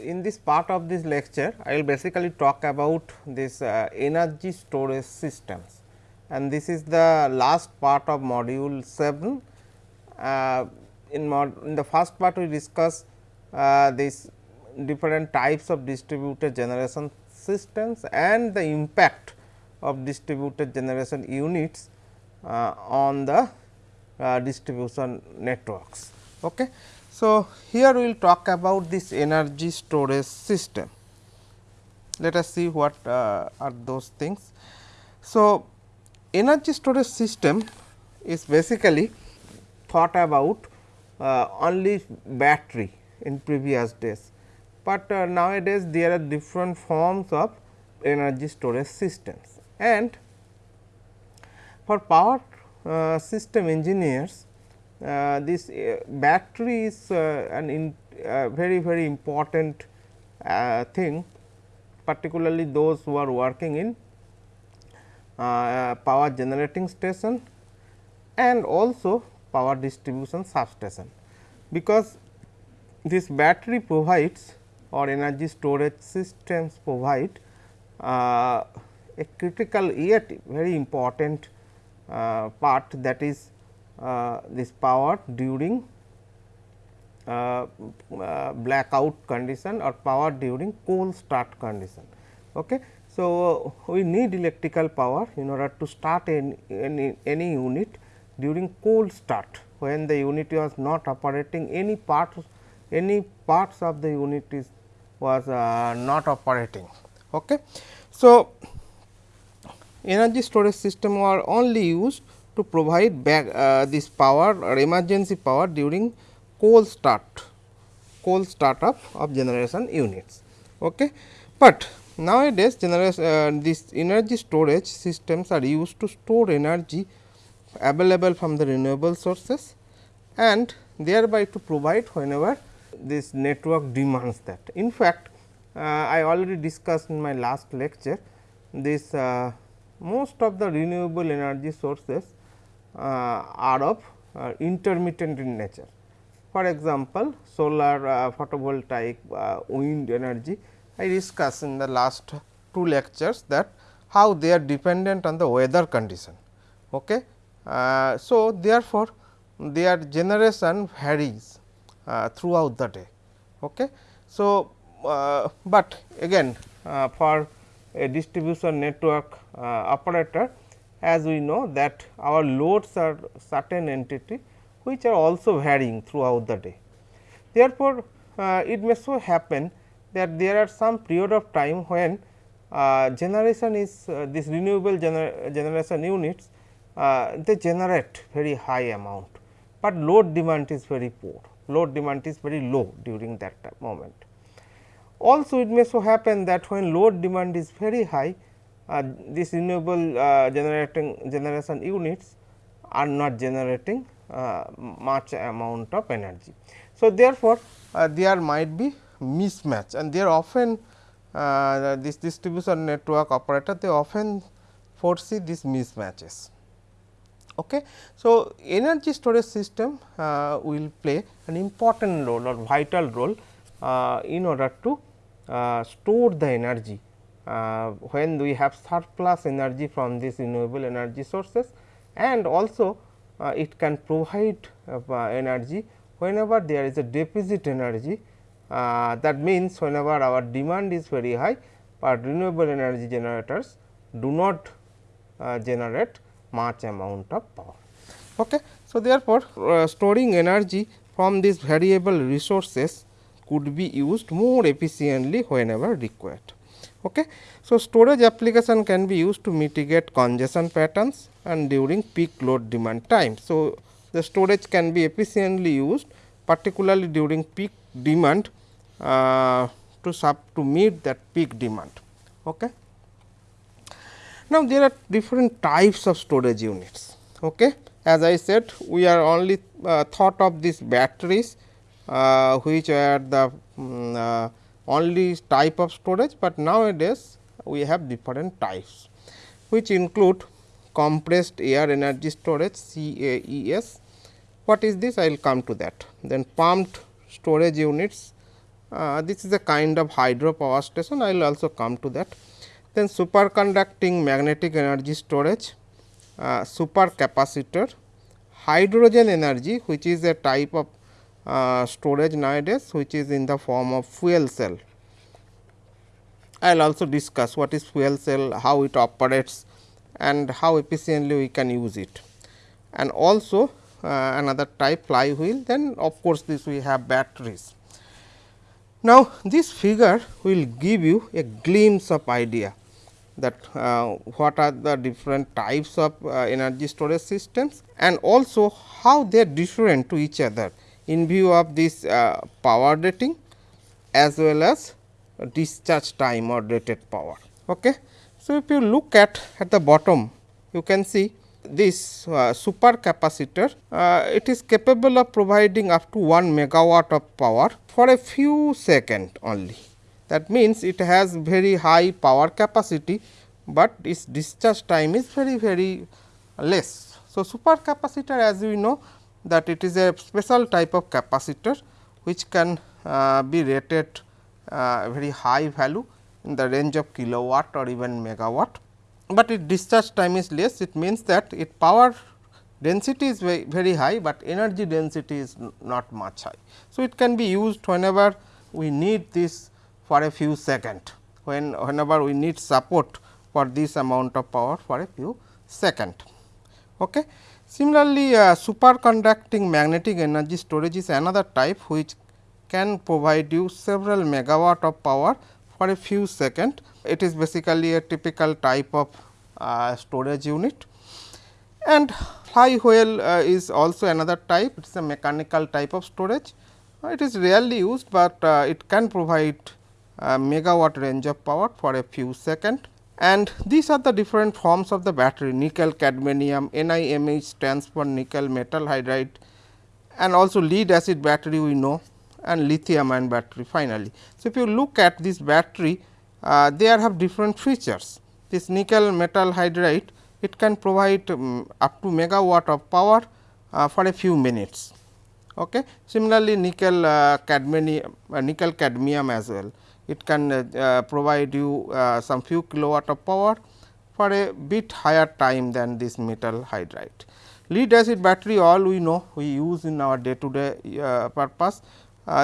In this part of this lecture, I will basically talk about this uh, energy storage systems and this is the last part of module 7. Uh, in, mod, in the first part we discuss uh, this different types of distributed generation systems and the impact of distributed generation units uh, on the uh, distribution networks. Okay. So, here we will talk about this energy storage system. Let us see what uh, are those things. So, energy storage system is basically thought about uh, only battery in previous days, but uh, nowadays there are different forms of energy storage systems and for power uh, system engineers this uh, battery is uh, an in, very very important thing particularly those who are working in power generating station and also power distribution substation, because this battery provides or energy storage systems provide uh, a critical yet very important uh, part that is uh, this power during uh, uh, blackout condition or power during cold start condition. Okay. So, we need electrical power in order to start any, any, any unit during cold start when the unit was not operating any parts any parts of the unit is was uh, not operating. Okay. So, energy storage system were only used to provide back uh, this power or emergency power during cold start cold startup of generation units. Okay. But nowadays generation uh, this energy storage systems are used to store energy available from the renewable sources and thereby to provide whenever this network demands that. In fact, uh, I already discussed in my last lecture this uh, most of the renewable energy sources uh, are of uh, intermittent in nature. For example, solar uh, photovoltaic wind energy I discussed in the last two lectures that how they are dependent on the weather condition. Okay. Uh, so, therefore, their generation varies uh, throughout the day. Okay. So, uh, but again for a distribution network operator as we know that our loads are certain entity which are also varying throughout the day. Therefore, uh, it may so happen that there are some period of time when uh, generation is uh, this renewable gener generation units uh, they generate very high amount, but load demand is very poor, load demand is very low during that moment. Also it may so happen that when load demand is very high uh, this renewable uh, generating generation units are not generating uh, much amount of energy. So, therefore, there might be mismatch and there often this distribution network operator they often foresee these mismatches. Okay. So, energy storage system uh, will play an important role or vital role uh, in order to uh, store the energy uh, when we have surplus energy from these renewable energy sources and also uh, it can provide uh, energy whenever there is a deficit energy uh, that means whenever our demand is very high, but renewable energy generators do not uh, generate much amount of power. Okay. So, therefore, uh, storing energy from these variable resources could be used more efficiently whenever required. Okay. So, storage application can be used to mitigate congestion patterns and during peak load demand time. So, the storage can be efficiently used particularly during peak demand uh, to sub to meet that peak demand. Okay. Now, there are different types of storage units. Okay. As I said we are only uh, thought of these batteries uh, which are the um, only type of storage, but nowadays we have different types which include compressed air energy storage CAES. What is this? I will come to that. Then pumped storage units uh, this is a kind of hydro power station I will also come to that. Then superconducting magnetic energy storage, uh, supercapacitor, hydrogen energy which is a type of uh, storage nowadays which is in the form of fuel cell. I will also discuss what is fuel cell, how it operates and how efficiently we can use it. And also uh, another type flywheel then of course, this we have batteries. Now, this figure will give you a glimpse of idea that uh, what are the different types of uh, energy storage systems and also how they are different to each other in view of this uh, power rating as well as discharge time or rated power. Okay. So, if you look at at the bottom you can see this uh, super capacitor uh, it is capable of providing up to 1 megawatt of power for a few second only. That means, it has very high power capacity, but its discharge time is very very less. So, super capacitor as we know that it is a special type of capacitor which can uh, be rated uh, very high value in the range of kilowatt or even megawatt, but its discharge time is less it means that its power density is very, very high, but energy density is not much high. So, it can be used whenever we need this for a few second when whenever we need support for this amount of power for a few second. Okay. Similarly, uh, superconducting magnetic energy storage is another type which can provide you several megawatt of power for a few second. It is basically a typical type of uh, storage unit and flywheel uh, is also another type it is a mechanical type of storage. Uh, it is rarely used, but uh, it can provide megawatt range of power for a few second and these are the different forms of the battery nickel cadmium NiMH stands for nickel metal hydride and also lead acid battery we know and lithium ion battery finally. So, if you look at this battery uh, they have different features this nickel metal hydride it can provide um, up to megawatt of power uh, for a few minutes. Okay. Similarly, nickel uh, cadmium uh, nickel cadmium as well it can uh, uh, provide you uh, some few kilowatt of power for a bit higher time than this metal hydride. Lead acid battery all we know we use in our day to day purpose.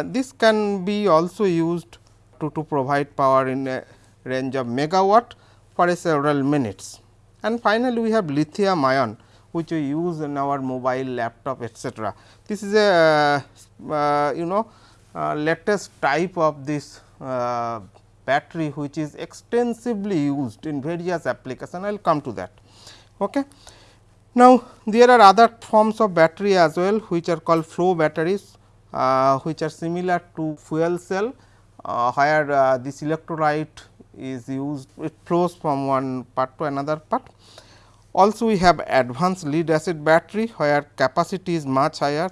this can be also used to, to provide power in a range of megawatt for a several minutes. And finally, we have lithium ion which we use in our mobile laptop etcetera. This is a uh, you know uh, latest type of this uh, battery which is extensively used in various applications I will come to that. Okay. Now, there are other forms of battery as well which are called flow batteries uh, which are similar to fuel cell uh, where uh, this electrolyte is used it flows from one part to another part. Also we have advanced lead acid battery where capacity is much higher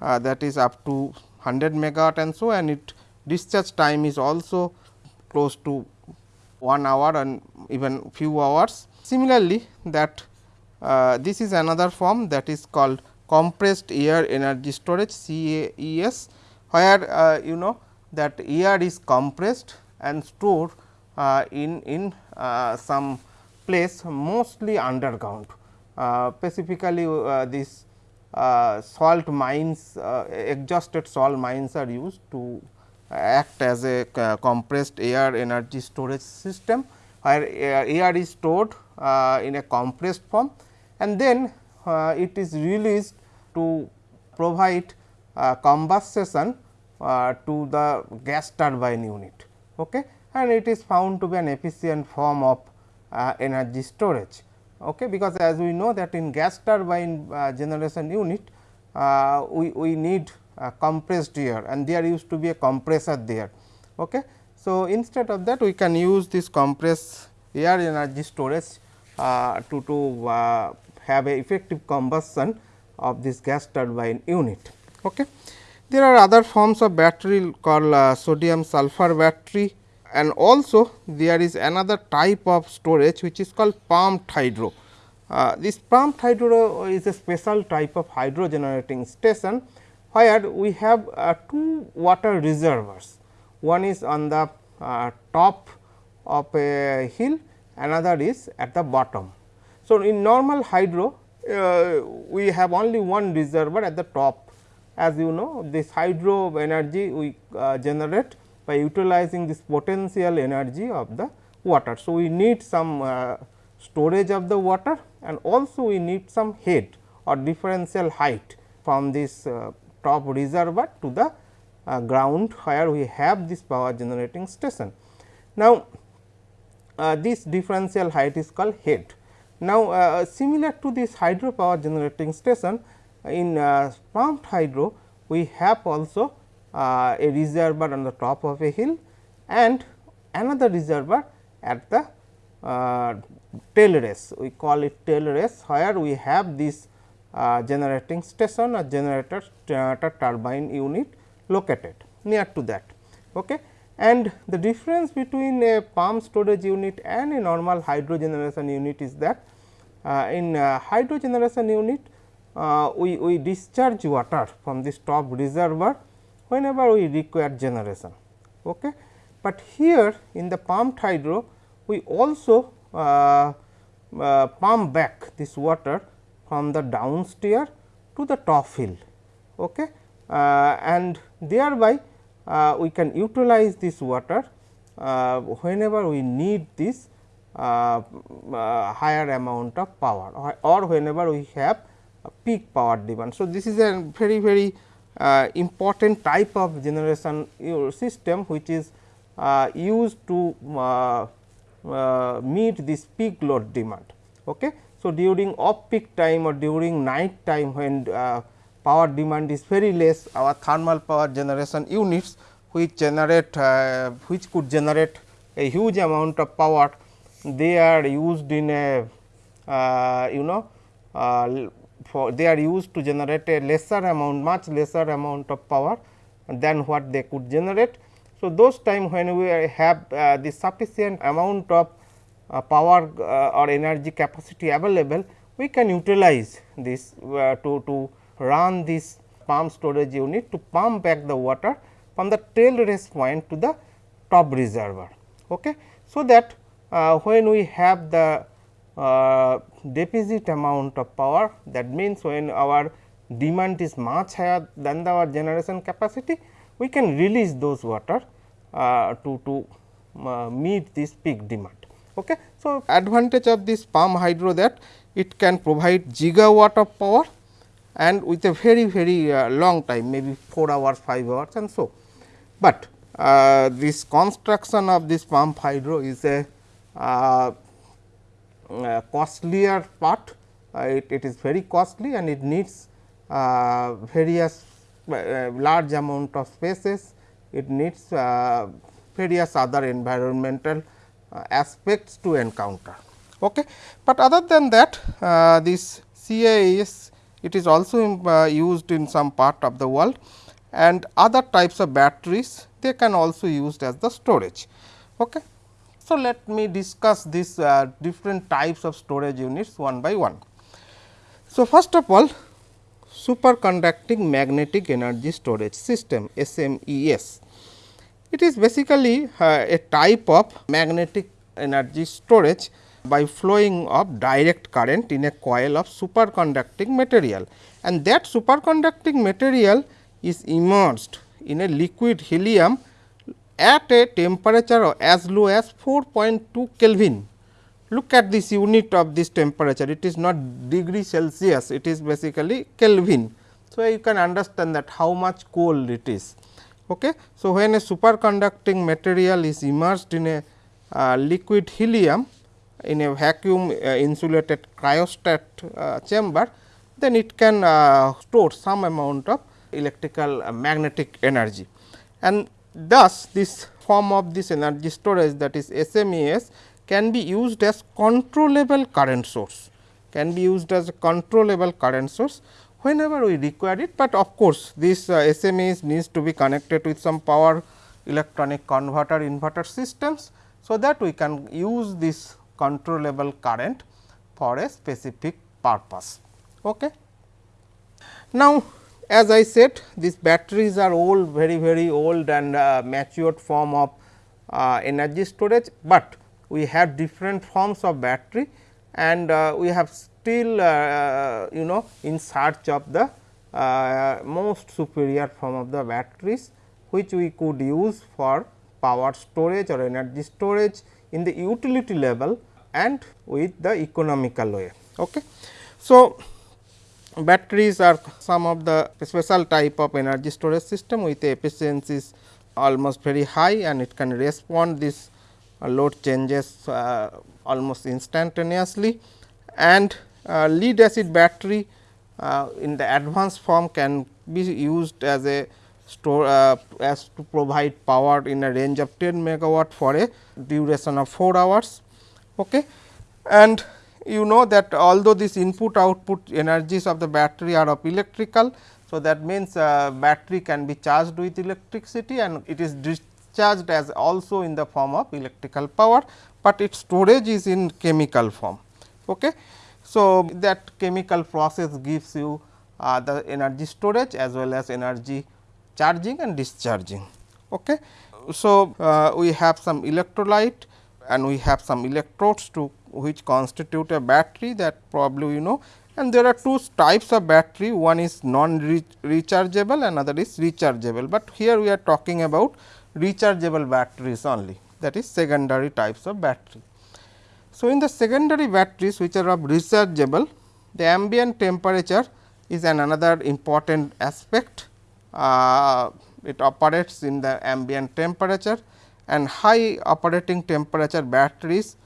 uh, that is up to 100 megawatt and so and it discharge time is also close to 1 hour and even few hours. Similarly, that uh, this is another form that is called compressed air energy storage CAES, where uh, you know that air is compressed and stored uh, in, in uh, some place mostly underground. Uh, specifically this salt mines, exhausted salt mines are used to act as a compressed air energy storage system, where air is stored in a compressed form and then it is released to provide combustion to the gas turbine unit. Okay and it is found to be an efficient form of uh, energy storage. Okay, because as we know that in gas turbine uh, generation unit uh, we, we need compressed air and there used to be a compressor there. Okay. So, instead of that we can use this compressed air energy storage uh, to, to uh, have a effective combustion of this gas turbine unit. Okay. There are other forms of battery called uh, sodium sulfur battery and also there is another type of storage which is called pumped hydro. Uh, this pumped hydro is a special type of hydro generating station, where we have uh, two water reservoirs. one is on the uh, top of a hill another is at the bottom. So, in normal hydro uh, we have only one reservoir at the top as you know this hydro energy we uh, generate by utilizing this potential energy of the water. So, we need some uh, storage of the water and also we need some head or differential height from this uh, top reservoir to the uh, ground where we have this power generating station. Now, uh, this differential height is called head. Now, uh, similar to this hydro power generating station in uh, pumped hydro we have also uh, a reservoir on the top of a hill and another reservoir at the uh, tail race we call it tail race where we have this uh, generating station or generator, generator turbine unit located near to that. Okay. And the difference between a pump storage unit and a normal hydro generation unit is that uh, in uh, hydro generation unit uh, we, we discharge water from this top reservoir whenever we require generation. Okay. But here in the pumped hydro we also uh, uh, pump back this water from the downstairs to the top hill okay. Uh, and thereby uh, we can utilize this water uh, whenever we need this uh, higher amount of power or, or whenever we have peak power demand. So, this is a very very uh, important type of generation system which is uh, used to uh, uh, meet this peak load demand. Okay. So, during off peak time or during night time when uh, power demand is very less our thermal power generation units which generate uh, which could generate a huge amount of power they are used in a you know for they are used to generate a lesser amount much lesser amount of power than what they could generate. So, those time when we have uh, the sufficient amount of uh, power uh, or energy capacity available, we can utilize this uh, to, to run this pump storage unit to pump back the water from the tail race point to the top reservoir. Okay. So, that uh, when we have the uh, deficit amount of power that means, when our demand is much higher than the our generation capacity, we can release those water to, to meet this peak demand. Okay. So, advantage of this pump hydro that it can provide gigawatt of power and with a very very uh, long time maybe 4 hours 5 hours and so. But uh, this construction of this pump hydro is a uh, uh, costlier part, uh, it, it is very costly and it needs uh, various large amount of spaces, it needs various other environmental aspects to encounter. Okay. But other than that this CIS it is also uh, used in some part of the world and other types of batteries they can also used as the storage. Okay. So, let me discuss these uh, different types of storage units one by one. So, first of all superconducting magnetic energy storage system SMES. It is basically uh, a type of magnetic energy storage by flowing of direct current in a coil of superconducting material and that superconducting material is immersed in a liquid helium at a temperature as low as 4.2 Kelvin. Look at this unit of this temperature, it is not degree Celsius, it is basically Kelvin. So, you can understand that how much cold it is. Okay. So, when a superconducting material is immersed in a uh, liquid helium in a vacuum uh, insulated cryostat uh, chamber, then it can uh, store some amount of electrical uh, magnetic energy. And Thus, this form of this energy storage that is SMES can be used as controllable current source, can be used as a controllable current source whenever we require it, but of course, this uh, needs to be connected with some power electronic converter inverter systems. So, that we can use this controllable current for a specific purpose. Okay. Now, as I said these batteries are old very very old and uh, matured form of uh, energy storage, but we have different forms of battery and uh, we have still uh, you know in search of the uh, most superior form of the batteries which we could use for power storage or energy storage in the utility level and with the economical way. Okay. So, batteries are some of the special type of energy storage system with efficiencies almost very high and it can respond this uh, load changes uh, almost instantaneously and uh, lead acid battery uh, in the advanced form can be used as a store uh, as to provide power in a range of 10 megawatt for a duration of 4 hours. Okay. And you know that although this input output energies of the battery are of electrical. So, that means, uh, battery can be charged with electricity and it is discharged as also in the form of electrical power, but its storage is in chemical form. Okay. So, that chemical process gives you uh, the energy storage as well as energy charging and discharging. Okay. So, uh, we have some electrolyte and we have some electrodes to which constitute a battery that probably you know and there are two types of battery one is non rechargeable another is rechargeable, but here we are talking about rechargeable batteries only that is secondary types of battery. So, in the secondary batteries which are of rechargeable the ambient temperature is an another important aspect. Uh, it operates in the ambient temperature and high operating temperature batteries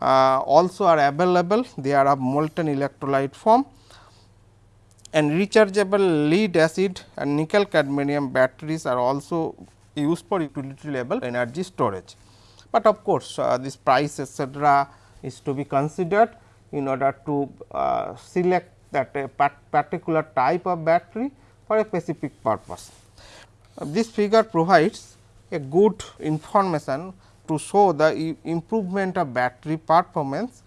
uh, also are available they are of molten electrolyte form and rechargeable lead acid and nickel cadmium batteries are also used for utility level energy storage. But of course, uh, this price etcetera is to be considered in order to uh, select that a particular type of battery for a specific purpose. Uh, this figure provides a good information to show the improvement of battery performance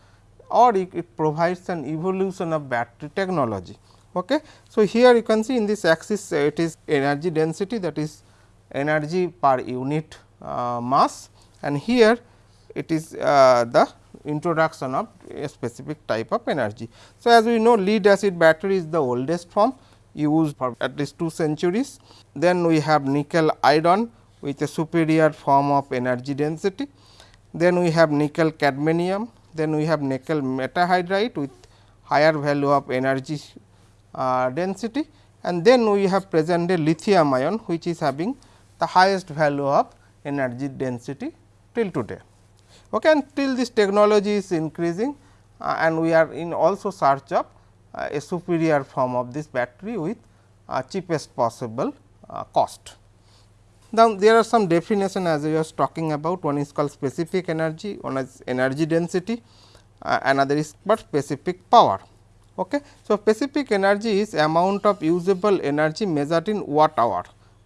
or it, it provides an evolution of battery technology. Okay. So, here you can see in this axis uh, it is energy density that is energy per unit uh, mass and here it is uh, the introduction of a specific type of energy. So, as we know lead acid battery is the oldest form used for at least 2 centuries. Then we have nickel iron with a superior form of energy density. Then we have nickel cadmium, then we have nickel metal hydride with higher value of energy uh, density and then we have present a lithium ion which is having the highest value of energy density till today. Okay, and till this technology is increasing uh, and we are in also search of uh, a superior form of this battery with uh, cheapest possible uh, cost. Now, there are some definition as I was talking about one is called specific energy, one is energy density, uh, another is but specific power. Okay. So, specific energy is amount of usable energy measured in watt hour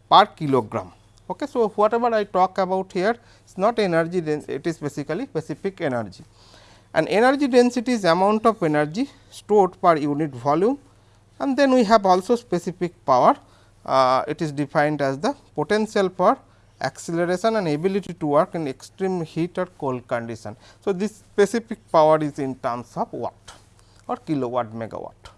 per kilogram. Okay. So, whatever I talk about here is not energy it is basically specific energy and energy density is amount of energy stored per unit volume and then we have also specific power uh, it is defined as the potential for acceleration and ability to work in extreme heat or cold condition. So, this specific power is in terms of watt or kilowatt megawatt.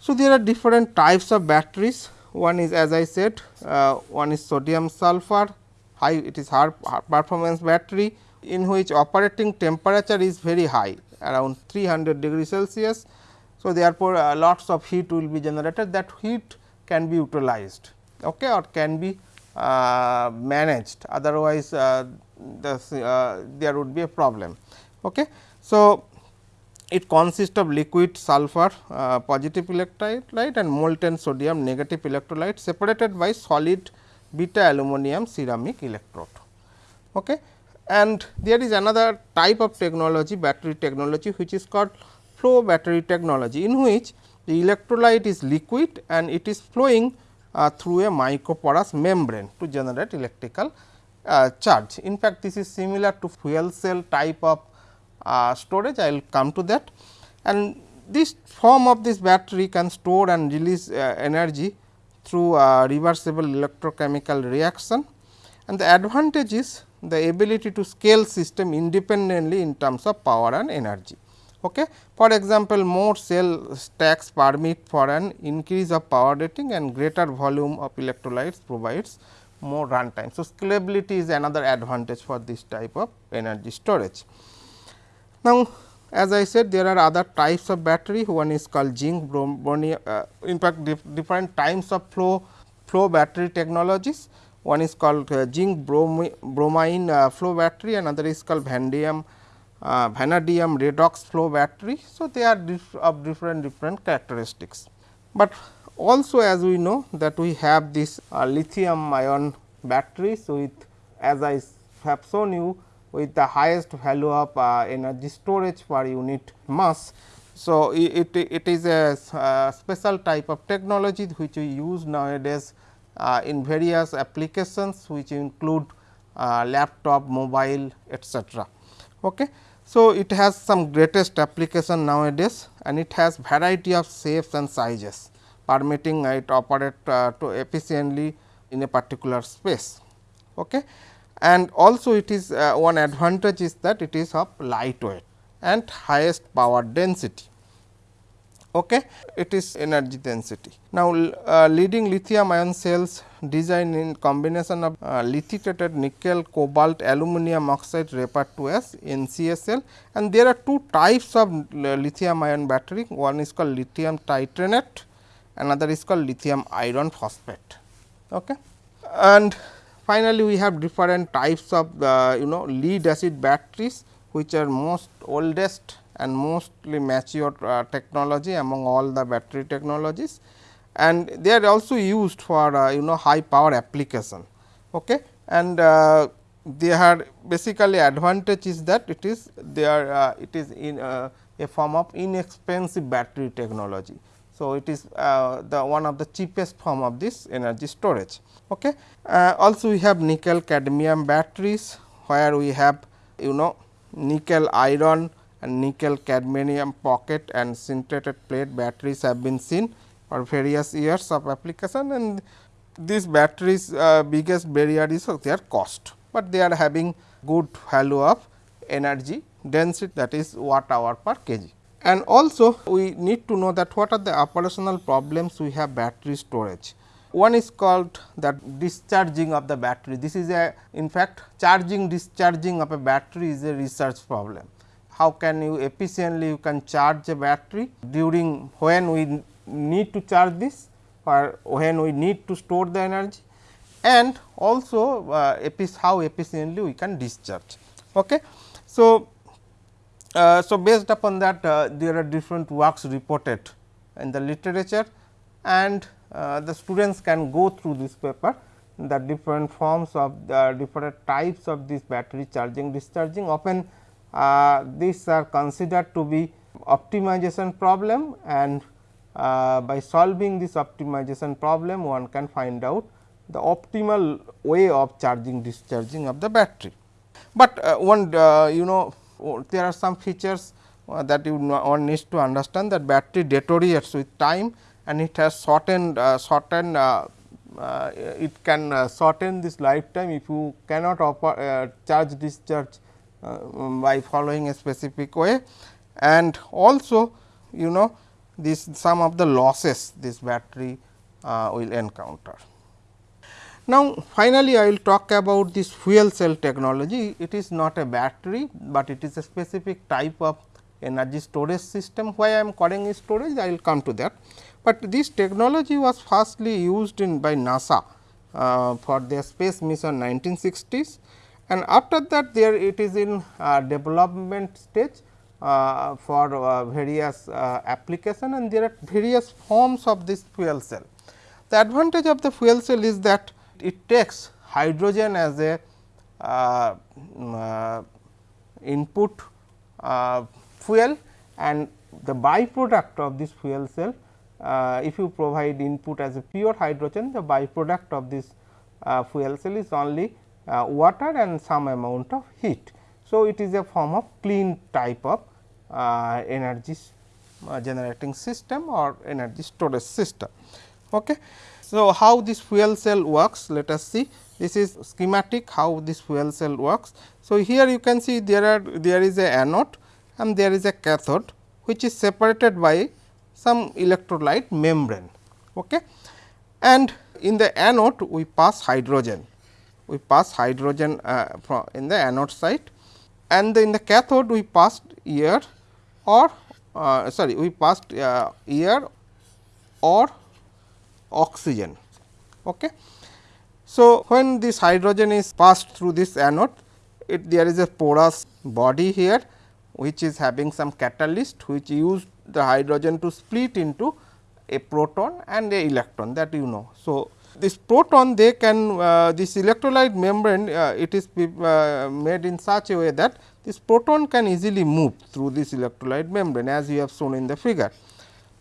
So, there are different types of batteries one is as I said uh, one is sodium sulfur high it is high performance battery in which operating temperature is very high around 300 degree Celsius. So, therefore, uh, lots of heat will be generated that heat can be utilized okay, or can be uh, managed otherwise uh, uh, there would be a problem. Okay. So, it consists of liquid sulfur uh, positive electrolyte and molten sodium negative electrolyte separated by solid beta alumina ceramic electrode. Okay. And there is another type of technology battery technology which is called flow battery technology in which the electrolyte is liquid and it is flowing uh, through a microporous membrane to generate electrical uh, charge. In fact, this is similar to fuel cell type of uh, storage I will come to that and this form of this battery can store and release uh, energy through a reversible electrochemical reaction and the advantage is the ability to scale system independently in terms of power and energy. Okay. For example, more cell stacks permit for an increase of power rating and greater volume of electrolytes provides more runtime. So, scalability is another advantage for this type of energy storage. Now, as I said there are other types of battery. One is called zinc bromine uh, in fact dif different types of flow flow battery technologies. One is called uh, zinc bromine, bromine uh, flow battery. Another is called vanadium uh, vanadium redox flow battery. So, they are dif of different different characteristics, but also as we know that we have this uh, lithium ion batteries with as I have shown you with the highest value of uh, energy storage per unit mass. So, it, it is a uh, special type of technology which we use nowadays uh, in various applications which include uh, laptop, mobile etcetera. Okay. So, it has some greatest application nowadays and it has variety of shapes and sizes permitting it operate uh, to efficiently in a particular space. Okay and also it is uh, one advantage is that it is of lightweight and highest power density. Okay. It is energy density. Now, uh, leading lithium ion cells design in combination of uh, lithiated nickel, cobalt, aluminum oxide referred to as NCSL and there are two types of uh, lithium ion battery one is called lithium titanate another is called lithium iron phosphate. Okay. And Finally, we have different types of uh, you know lead acid batteries which are most oldest and mostly mature uh, technology among all the battery technologies and they are also used for uh, you know high power application. Okay. And uh, they are basically advantage is that it is they are uh, it is in uh, a form of inexpensive battery technology. So, it is uh, the one of the cheapest form of this energy storage. Okay. Uh, also we have nickel cadmium batteries, where we have you know nickel iron and nickel cadmium pocket and sintered plate batteries have been seen for various years of application and these batteries uh, biggest barrier is their cost, but they are having good value of energy density that is watt hour per kg. And also we need to know that what are the operational problems we have battery storage. One is called that discharging of the battery. This is a in fact charging discharging of a battery is a research problem. How can you efficiently you can charge a battery during when we need to charge this or when we need to store the energy and also uh, how efficiently we can discharge. Okay. So, uh, so, based upon that uh, there are different works reported in the literature and uh, the students can go through this paper the different forms of the different types of this battery charging discharging often uh, these are considered to be optimization problem and uh, by solving this optimization problem one can find out the optimal way of charging discharging of the battery. But uh, one you know there are some features uh, that you one needs to understand that battery deteriorates with time and it has shortened uh, shortened uh, uh it can uh, shorten this lifetime if you cannot offer, uh, charge discharge by following a specific way and also you know this some of the losses this battery will encounter. Now, finally, I will talk about this fuel cell technology. It is not a battery, but it is a specific type of energy storage system. Why I am calling it storage, I will come to that. But this technology was firstly used in by NASA uh, for their space mission 1960s and after that there it is in uh, development stage uh, for uh, various uh, application and there are various forms of this fuel cell. The advantage of the fuel cell is that it takes hydrogen as a uh, uh, input fuel and the byproduct of this fuel cell uh, if you provide input as a pure hydrogen the byproduct of this uh, fuel cell is only uh, water and some amount of heat. So, it is a form of clean type of energy generating system or energy storage system. Okay. So, how this fuel cell works let us see this is schematic how this fuel cell works. So, here you can see there are there is a anode and there is a cathode which is separated by some electrolyte membrane. Okay. And in the anode we pass hydrogen, we pass hydrogen uh, in the anode side and in the cathode we passed air or uh, sorry we passed uh, air or oxygen. Okay. So, when this hydrogen is passed through this anode, it there is a porous body here which is having some catalyst which use the hydrogen to split into a proton and a electron that you know. So, this proton they can uh, this electrolyte membrane uh, it is uh, made in such a way that this proton can easily move through this electrolyte membrane as you have shown in the figure,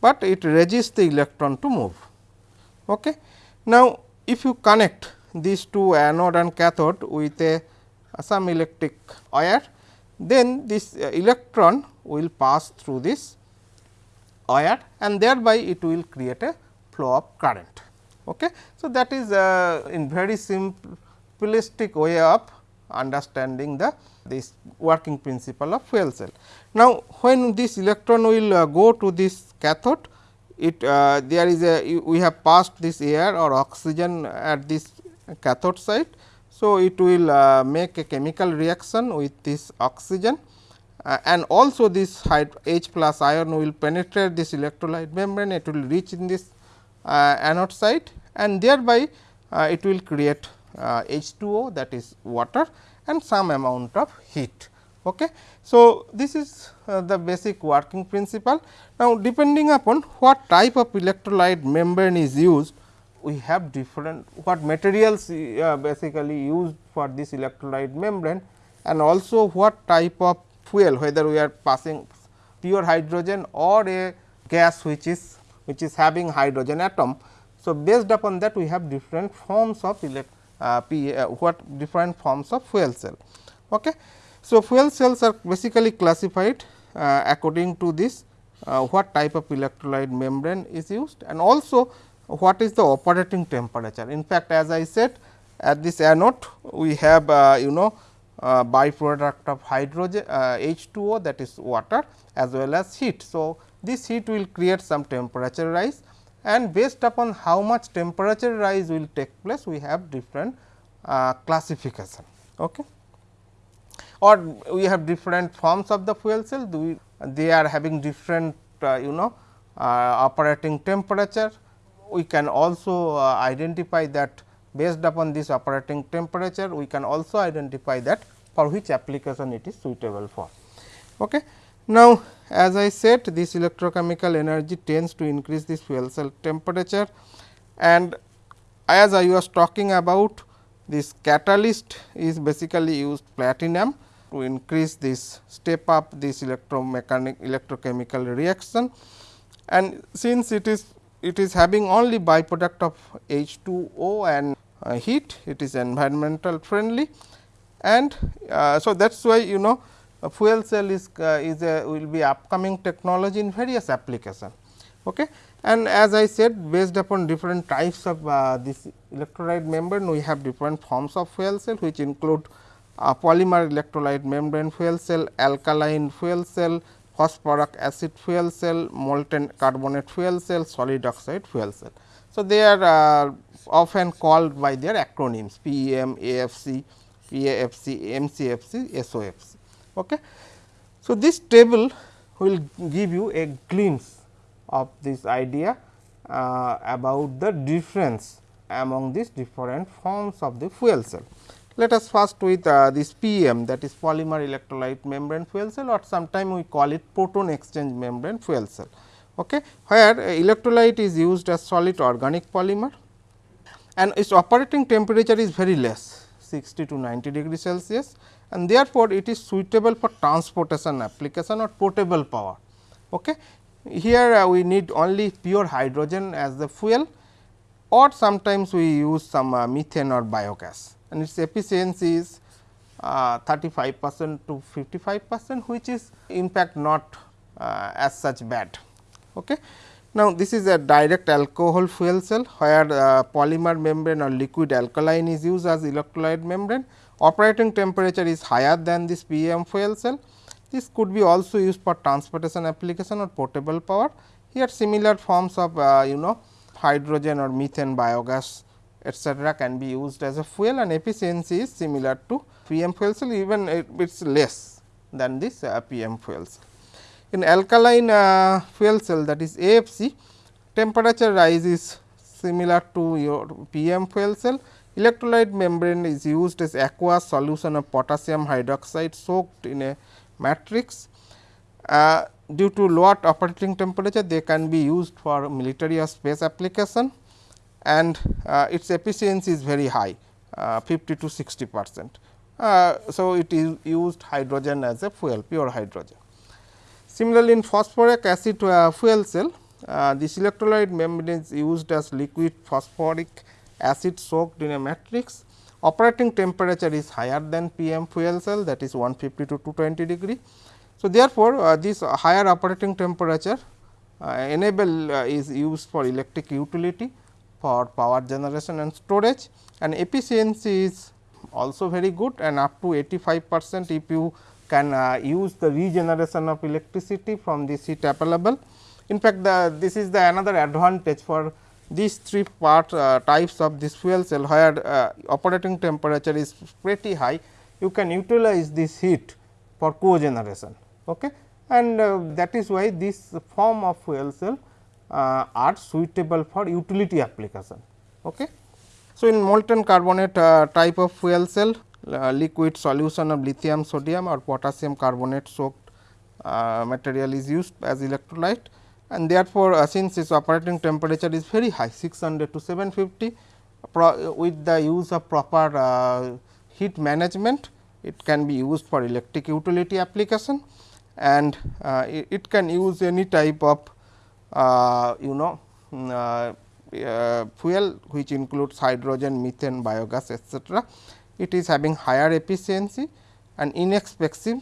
but it resists the electron to move. Okay. Now, if you connect these two anode and cathode with a some electric wire, then this electron will pass through this wire and thereby it will create a flow of current. Okay. So, that is uh, in very simplistic way of understanding the this working principle of fuel cell. Now, when this electron will uh, go to this cathode, it uh, there is a we have passed this air or oxygen at this cathode side. So, it will uh, make a chemical reaction with this oxygen uh, and also this H plus ion will penetrate this electrolyte membrane, it will reach in this uh, anode side and thereby uh, it will create H2O that is water and some amount of heat. Okay. So, this is uh, the basic working principle. Now, depending upon what type of electrolyte membrane is used, we have different what materials uh, basically used for this electrolyte membrane and also what type of fuel whether we are passing pure hydrogen or a gas which is which is having hydrogen atom. So, based upon that we have different forms of uh, P, uh, what different forms of fuel cell. Okay. So, fuel cells are basically classified uh, according to this uh, what type of electrolyte membrane is used and also what is the operating temperature. In fact, as I said at this anode we have uh, you know uh, byproduct of hydrogen uh, H2O that is water as well as heat. So, this heat will create some temperature rise and based upon how much temperature rise will take place we have different uh, classification. Okay. Or we have different forms of the fuel cell we, they are having different uh, you know uh, operating temperature. We can also uh, identify that based upon this operating temperature we can also identify that for which application it is suitable for. Okay. Now, as I said this electrochemical energy tends to increase this fuel cell temperature and as I was talking about this catalyst is basically used platinum to increase this step up this electromechanic electrochemical reaction and since it is it is having only byproduct of H2O and uh, heat it is environmental friendly and uh, so that is why you know a fuel cell is uh, is a will be upcoming technology in various application. Okay. And as I said based upon different types of uh, this electrolyte membrane we have different forms of fuel cell which include uh, polymer electrolyte membrane fuel cell, alkaline fuel cell, phosphoric acid fuel cell, molten carbonate fuel cell, solid oxide fuel cell. So, they are uh, often called by their acronyms PEM, AFC, PAFC, MCFC, SOFC. Okay. So, this table will give you a glimpse of this idea uh, about the difference among these different forms of the fuel cell. Let us first with uh, this PEM that is polymer electrolyte membrane fuel cell or sometime we call it proton exchange membrane fuel cell, okay, where electrolyte is used as solid organic polymer and its operating temperature is very less 60 to 90 degree Celsius and therefore, it is suitable for transportation application or portable power. Okay. Here uh, we need only pure hydrogen as the fuel or sometimes we use some uh, methane or biogas and its efficiency is uh, 35 percent to 55 percent which is in fact not uh, as such bad. Okay. Now, this is a direct alcohol fuel cell where uh, polymer membrane or liquid alkaline is used as electrolyte membrane. Operating temperature is higher than this PEM fuel cell. This could be also used for transportation application or portable power. Here similar forms of uh, you know hydrogen or methane biogas etcetera can be used as a fuel and efficiency is similar to PEM fuel cell even it is less than this uh, PEM fuel cell. In alkaline uh, fuel cell that is AFC temperature rise is similar to your PEM fuel cell electrolyte membrane is used as aqueous solution of potassium hydroxide soaked in a matrix. Uh, due to lower operating temperature they can be used for military or space application and uh, its efficiency is very high uh, 50 to 60 percent. Uh, so, it is used hydrogen as a fuel pure hydrogen. Similarly, in phosphoric acid uh, fuel cell uh, this electrolyte membrane is used as liquid phosphoric acid soaked in a matrix. Operating temperature is higher than PEM fuel cell that is 150 to 220 degree. So, therefore, uh, this higher operating temperature uh, enable uh, is used for electric utility for power generation and storage and efficiency is also very good and up to 85 percent if you can uh, use the regeneration of electricity from the heat available. In fact, the, this is the another advantage for these three part uh, types of this fuel cell where uh, operating temperature is pretty high, you can utilize this heat for cogeneration. Okay. And uh, that is why this form of fuel cell uh, are suitable for utility application. Okay. So, in molten carbonate uh, type of fuel cell uh, liquid solution of lithium sodium or potassium carbonate soaked uh, material is used as electrolyte and therefore, uh, since its operating temperature is very high 600 to 750 with the use of proper uh, heat management it can be used for electric utility application and uh, it, it, can use any type of uh, you know mm, uh, fuel which includes hydrogen, methane, biogas etcetera. It is having higher efficiency and inexpensive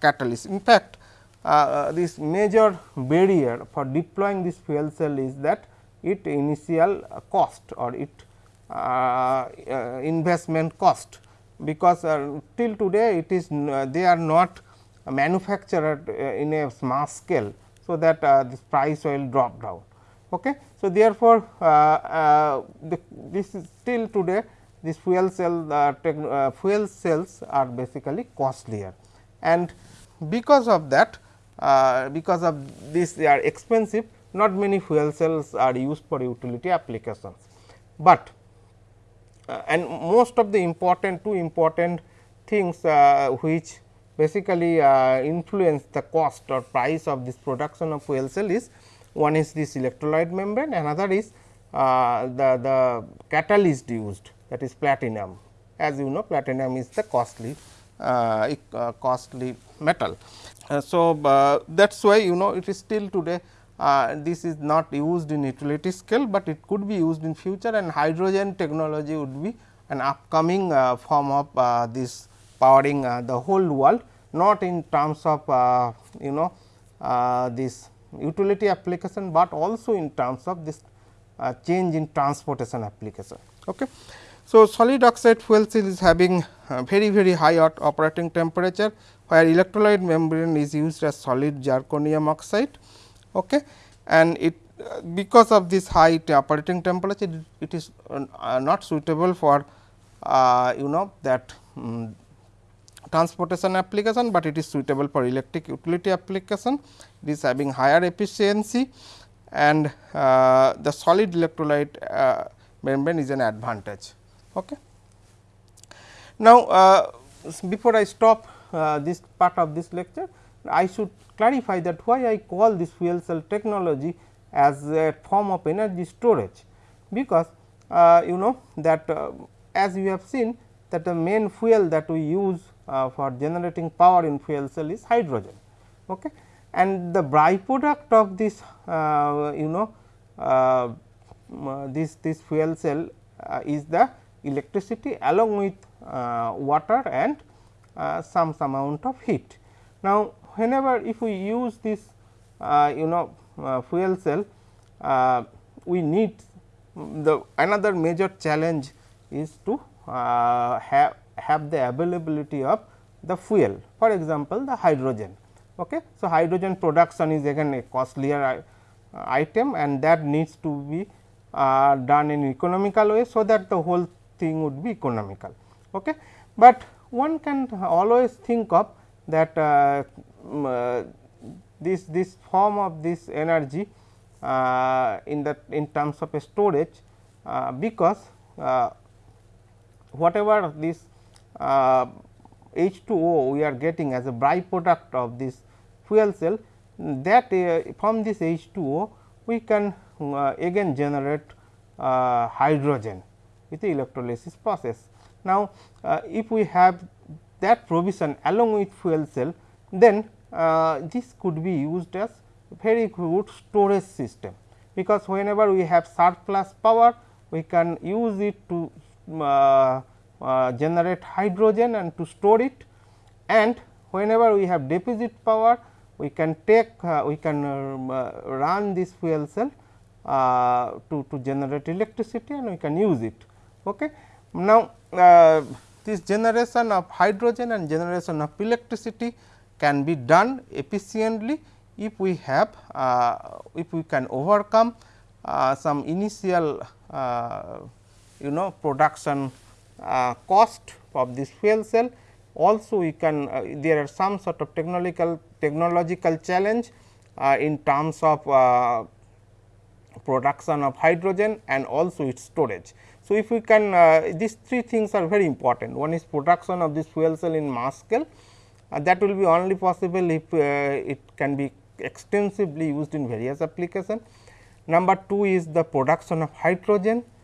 catalyst. In fact, uh, this major barrier for deploying this fuel cell is that it initial cost or it uh, uh, investment cost because till today it is they are not manufactured in a mass scale. So, that this price will drop down. Okay. So, therefore, the, this is still today this fuel cell uh, fuel cells are basically costlier and because of that uh, because of this they are expensive not many fuel cells are used for utility applications. But uh, and most of the important two important things uh, which basically uh, influence the cost or price of this production of fuel cell is one is this electrolyte membrane another is uh, the, the catalyst used that is platinum as you know platinum is the costly uh, costly metal. Uh, so, uh, that is why you know it is still today uh, this is not used in utility scale, but it could be used in future and hydrogen technology would be an upcoming uh, form of uh, this powering uh, the whole world not in terms of you know this utility application, but also in terms of this change in transportation application. Okay. So, solid oxide fuel cell is having very very high operating temperature where electrolyte membrane is used as solid zirconium oxide okay. and it because of this high operating temperature it is uh, not suitable for uh, you know that um, transportation application, but it is suitable for electric utility application. It is having higher efficiency and uh, the solid electrolyte uh, membrane is an advantage. Okay. Now, uh, before I stop uh, this part of this lecture, I should clarify that why I call this fuel cell technology as a form of energy storage, because uh, you know that uh, as we have seen that the main fuel that we use uh, for generating power in fuel cell is hydrogen. Okay. And the byproduct of this uh, you know uh, this this fuel cell is the electricity along with water and uh, some, some amount of heat. Now, whenever if we use this uh, you know uh, fuel cell uh, we need the another major challenge is to uh, have have the availability of the fuel for example, the hydrogen. Okay. So, hydrogen production is again a costlier uh, item and that needs to be uh, done in economical way. So, that the whole thing would be economical. Okay. But one can always think of that uh, uh, this this form of this energy uh, in the in terms of storage uh, because uh, whatever this H2O we are getting as a byproduct of this fuel cell that from this H2O we can again generate hydrogen with the electrolysis process. Now, if we have that provision along with fuel cell then uh, this could be used as very good storage system because whenever we have surplus power we can use it to uh, uh, generate hydrogen and to store it and whenever we have deficit power we can take uh, we can uh, run this fuel cell uh, to, to generate electricity and we can use it. Okay. Now, this generation of hydrogen and generation of electricity can be done efficiently if we have uh, if we can overcome uh, some initial uh, you know production uh, cost of this fuel cell. Also we can uh, there are some sort of technological technological challenge uh, in terms of production of hydrogen and also its storage. So, if we can these three things are very important one is production of this fuel cell in mass scale that will be only possible if it can be extensively used in various application. Number 2 is the production of hydrogen, uh,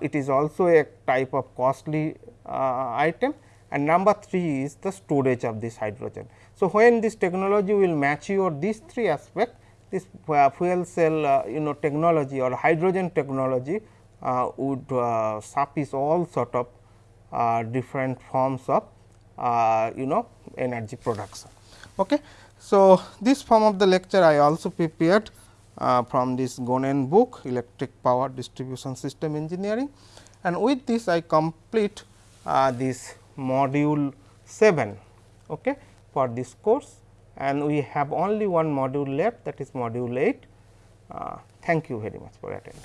it is also a type of costly uh, item and number 3 is the storage of this hydrogen. So, when this technology will mature these three aspects, this uh, fuel cell uh, you know technology or hydrogen technology uh, would uh, suffice all sort of different forms of you know energy production. Okay. So, this form of the lecture I also prepared uh, from this Gonen book electric power distribution system engineering and with this I complete uh, this module 7 okay, for this course and we have only one module left that is module 8. Uh, thank you very much for attending.